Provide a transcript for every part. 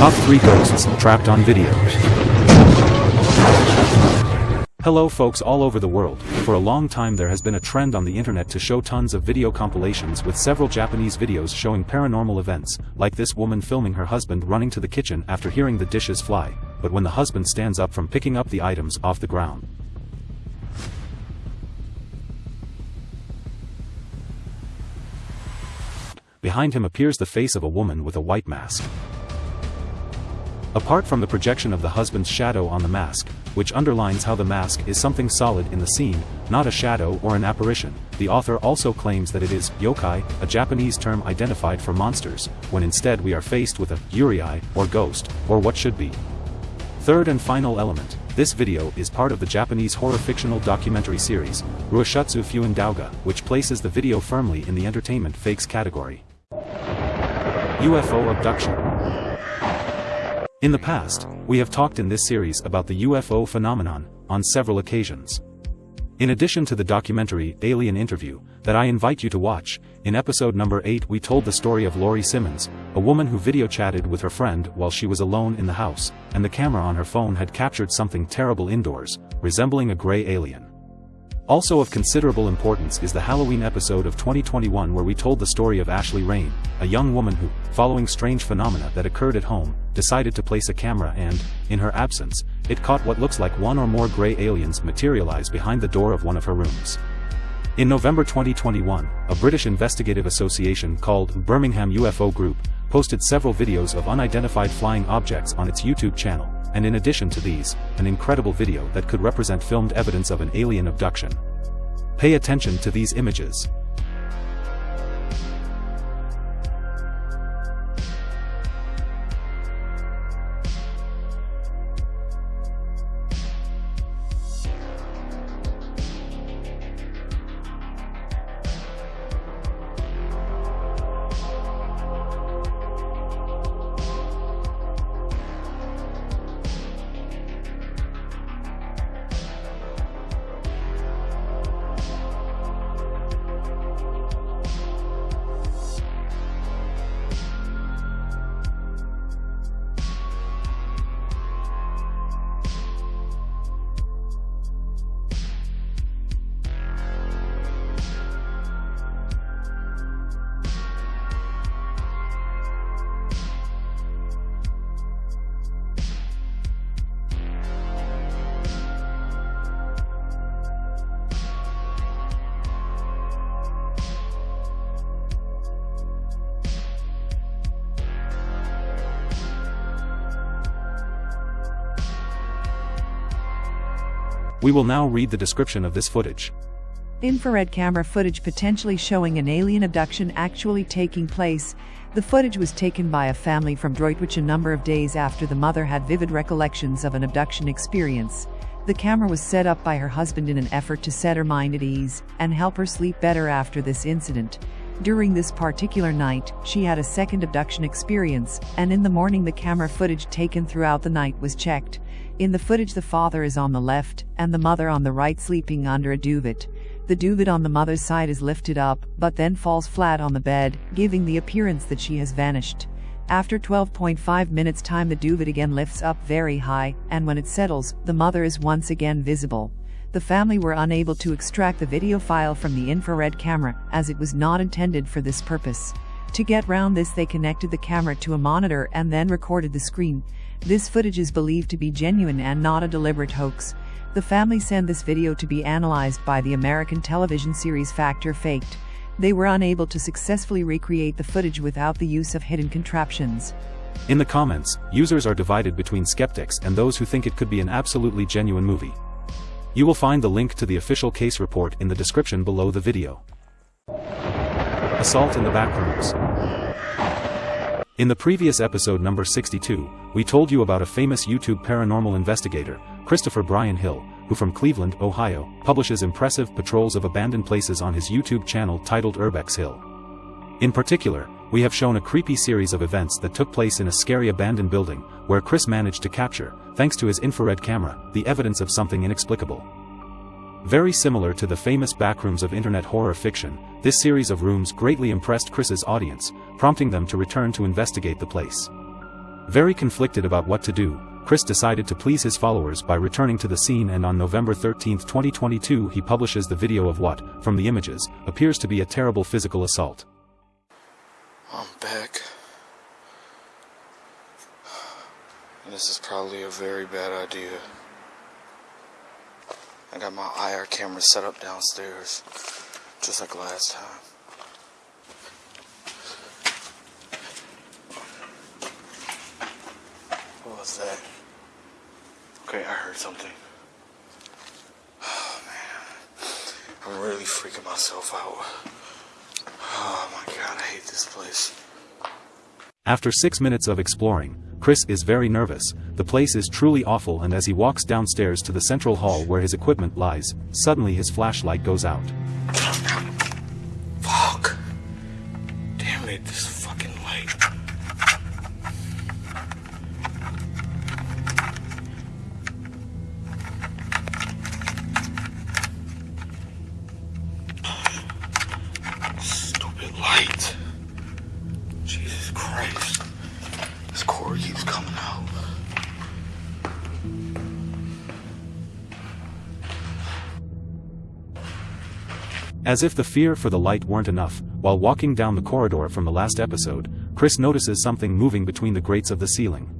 Top 3 Ghosts Trapped on Video Hello folks all over the world, for a long time there has been a trend on the internet to show tons of video compilations with several Japanese videos showing paranormal events, like this woman filming her husband running to the kitchen after hearing the dishes fly, but when the husband stands up from picking up the items off the ground. Behind him appears the face of a woman with a white mask. Apart from the projection of the husband's shadow on the mask, which underlines how the mask is something solid in the scene, not a shadow or an apparition, the author also claims that it is yokai, a Japanese term identified for monsters, when instead we are faced with a yurei, or ghost, or what should be. Third and final element, this video is part of the Japanese horror fictional documentary series, Ruishutsu Fuin Douga, which places the video firmly in the entertainment fakes category. UFO Abduction In the past, we have talked in this series about the UFO phenomenon, on several occasions. In addition to the documentary Alien Interview, that I invite you to watch, in episode number 8 we told the story of Lori Simmons, a woman who video chatted with her friend while she was alone in the house, and the camera on her phone had captured something terrible indoors, resembling a gray alien. Also of considerable importance is the Halloween episode of 2021 where we told the story of Ashley Rain, a young woman who, following strange phenomena that occurred at home, decided to place a camera and, in her absence, it caught what looks like one or more gray aliens materialize behind the door of one of her rooms. In November 2021, a British investigative association called Birmingham UFO Group posted several videos of unidentified flying objects on its YouTube channel and in addition to these, an incredible video that could represent filmed evidence of an alien abduction. Pay attention to these images. We will now read the description of this footage. Infrared camera footage potentially showing an alien abduction actually taking place. The footage was taken by a family from Droitwich a number of days after the mother had vivid recollections of an abduction experience. The camera was set up by her husband in an effort to set her mind at ease and help her sleep better after this incident. During this particular night, she had a second abduction experience, and in the morning the camera footage taken throughout the night was checked. In the footage the father is on the left, and the mother on the right sleeping under a duvet. The duvet on the mother's side is lifted up, but then falls flat on the bed, giving the appearance that she has vanished. After 12.5 minutes time the duvet again lifts up very high, and when it settles, the mother is once again visible the family were unable to extract the video file from the infrared camera, as it was not intended for this purpose. To get round this they connected the camera to a monitor and then recorded the screen. This footage is believed to be genuine and not a deliberate hoax. The family sent this video to be analyzed by the American television series Fact or Faked. They were unable to successfully recreate the footage without the use of hidden contraptions. In the comments, users are divided between skeptics and those who think it could be an absolutely genuine movie. You will find the link to the official case report in the description below the video. Assault in the Backrooms In the previous episode number 62, we told you about a famous YouTube paranormal investigator, Christopher Brian Hill, who from Cleveland, Ohio, publishes impressive patrols of abandoned places on his YouTube channel titled Urbex Hill. In particular, we have shown a creepy series of events that took place in a scary abandoned building, where Chris managed to capture, thanks to his infrared camera, the evidence of something inexplicable. Very similar to the famous backrooms of internet horror fiction, this series of rooms greatly impressed Chris's audience, prompting them to return to investigate the place. Very conflicted about what to do, Chris decided to please his followers by returning to the scene and on November 13, 2022 he publishes the video of what, from the images, appears to be a terrible physical assault. I'm back. And this is probably a very bad idea. I got my IR camera set up downstairs, just like last time. What was that? Okay, I heard something. Oh man, I'm really freaking myself out. God, I hate this place. After six minutes of exploring, Chris is very nervous, the place is truly awful and as he walks downstairs to the central hall where his equipment lies, suddenly his flashlight goes out. Jesus Christ. This cord keeps coming out. As if the fear for the light weren't enough, while walking down the corridor from the last episode, Chris notices something moving between the grates of the ceiling.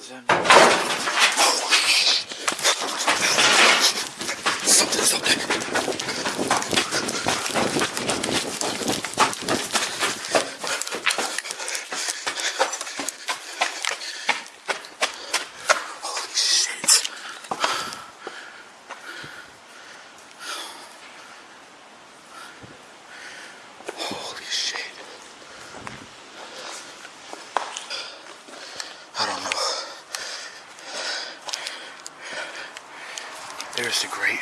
What the hell is that? Something, something. Holy shit. Holy shit. I don't know. There's the grate.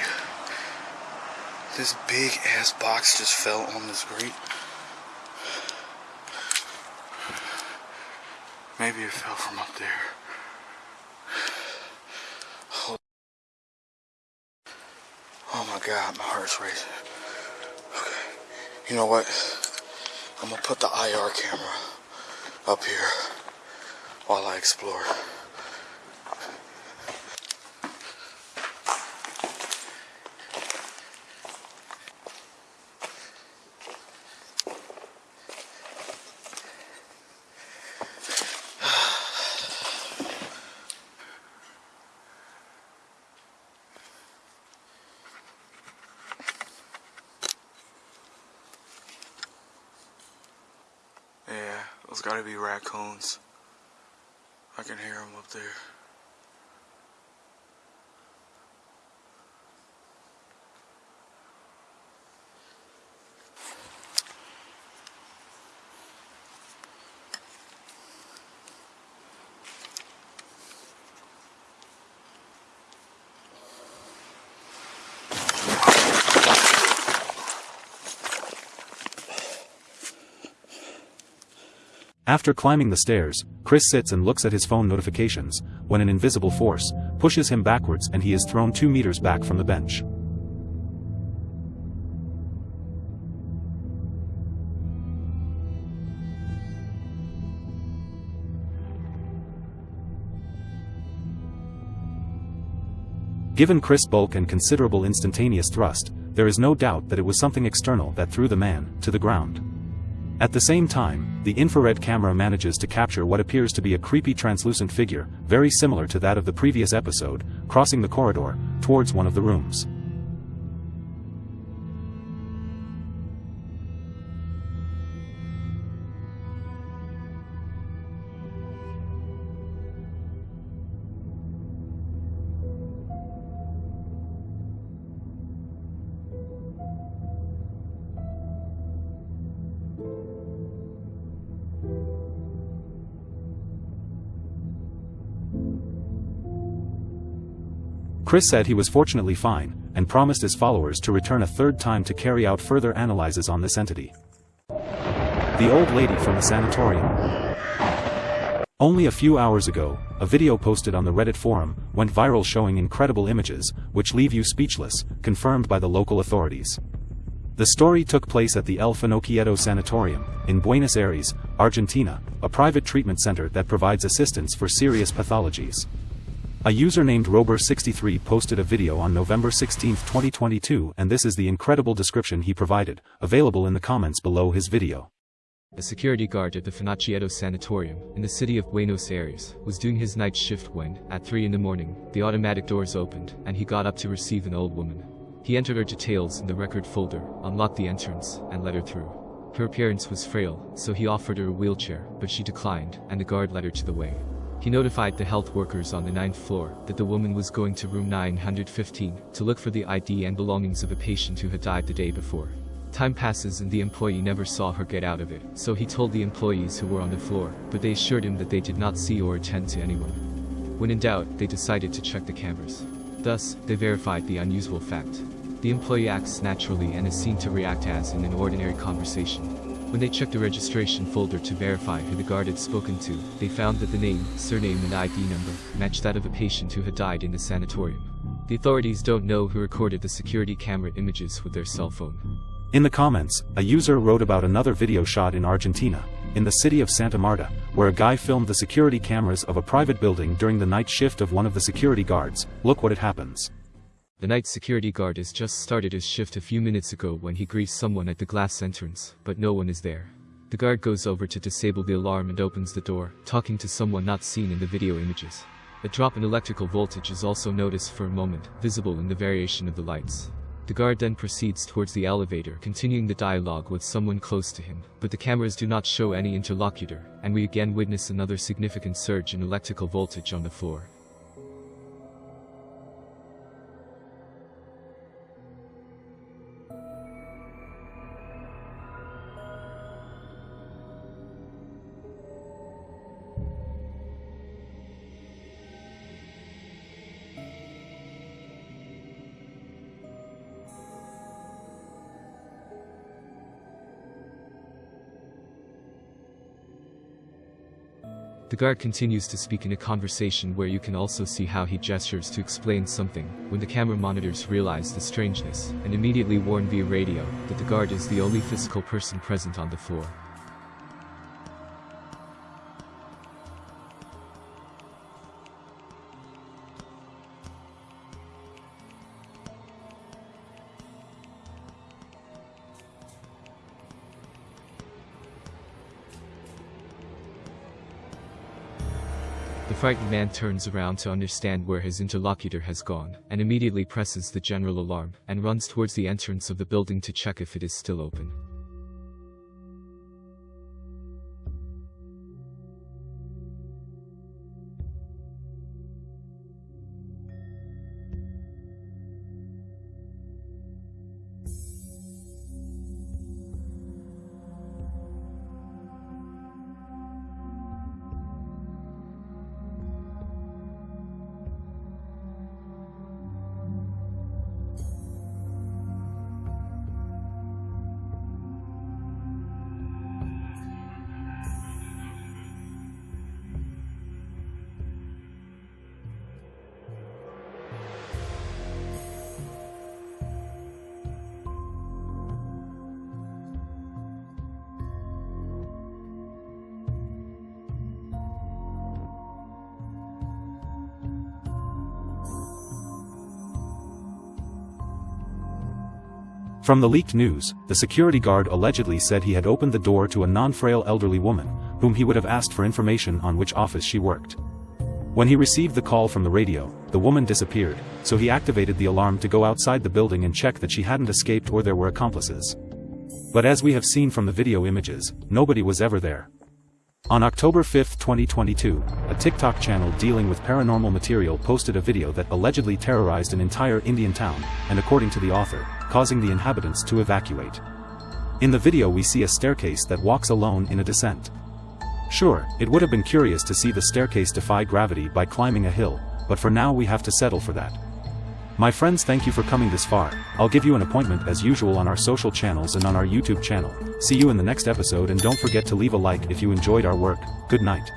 This big ass box just fell on this grate. Maybe it fell from up there. Oh, oh my god, my heart's racing. Okay. You know what? I'm gonna put the IR camera up here while I explore. Those gotta be raccoons. I can hear them up there. After climbing the stairs, Chris sits and looks at his phone notifications, when an invisible force pushes him backwards and he is thrown two meters back from the bench. Given Chris' bulk and considerable instantaneous thrust, there is no doubt that it was something external that threw the man to the ground. At the same time, the infrared camera manages to capture what appears to be a creepy translucent figure, very similar to that of the previous episode, crossing the corridor, towards one of the rooms. Chris said he was fortunately fine, and promised his followers to return a third time to carry out further analyses on this entity. The old lady from the sanatorium. Only a few hours ago, a video posted on the Reddit forum went viral showing incredible images, which leave you speechless, confirmed by the local authorities. The story took place at the El Finochietto Sanatorium, in Buenos Aires, Argentina, a private treatment center that provides assistance for serious pathologies. A user named Rober63 posted a video on November 16, 2022 and this is the incredible description he provided, available in the comments below his video. A security guard at the Finochietto Sanatorium, in the city of Buenos Aires, was doing his night shift when, at 3 in the morning, the automatic doors opened, and he got up to receive an old woman. He entered her details in the record folder, unlocked the entrance, and let her through. Her appearance was frail, so he offered her a wheelchair, but she declined, and the guard led her to the way. He notified the health workers on the ninth floor that the woman was going to room 915 to look for the ID and belongings of a patient who had died the day before. Time passes and the employee never saw her get out of it, so he told the employees who were on the floor, but they assured him that they did not see or attend to anyone. When in doubt, they decided to check the cameras. Thus, they verified the unusual fact. The employee acts naturally and is seen to react as in an ordinary conversation. When they checked the registration folder to verify who the guard had spoken to, they found that the name, surname and ID number matched that of a patient who had died in the sanatorium. The authorities don't know who recorded the security camera images with their cell phone. In the comments, a user wrote about another video shot in Argentina, in the city of Santa Marta, where a guy filmed the security cameras of a private building during the night shift of one of the security guards. Look what it happens. The night security guard has just started his shift a few minutes ago when he greets someone at the glass entrance, but no one is there. The guard goes over to disable the alarm and opens the door, talking to someone not seen in the video images. A drop in electrical voltage is also noticed for a moment, visible in the variation of the lights. The guard then proceeds towards the elevator, continuing the dialogue with someone close to him, but the cameras do not show any interlocutor, and we again witness another significant surge in electrical voltage on the floor. The guard continues to speak in a conversation where you can also see how he gestures to explain something, when the camera monitors realize the strangeness, and immediately warn via radio that the guard is the only physical person present on the floor. The frightened man turns around to understand where his interlocutor has gone, and immediately presses the general alarm, and runs towards the entrance of the building to check if it is still open. From the leaked news, the security guard allegedly said he had opened the door to a non-frail elderly woman, whom he would have asked for information on which office she worked. When he received the call from the radio, the woman disappeared, so he activated the alarm to go outside the building and check that she hadn't escaped or there were accomplices. But as we have seen from the video images, nobody was ever there. On October 5, 2022, a TikTok channel dealing with paranormal material posted a video that allegedly terrorized an entire Indian town, and according to the author, causing the inhabitants to evacuate. In the video we see a staircase that walks alone in a descent. Sure, it would have been curious to see the staircase defy gravity by climbing a hill, but for now we have to settle for that. My friends thank you for coming this far, I'll give you an appointment as usual on our social channels and on our YouTube channel. See you in the next episode and don't forget to leave a like if you enjoyed our work, good night.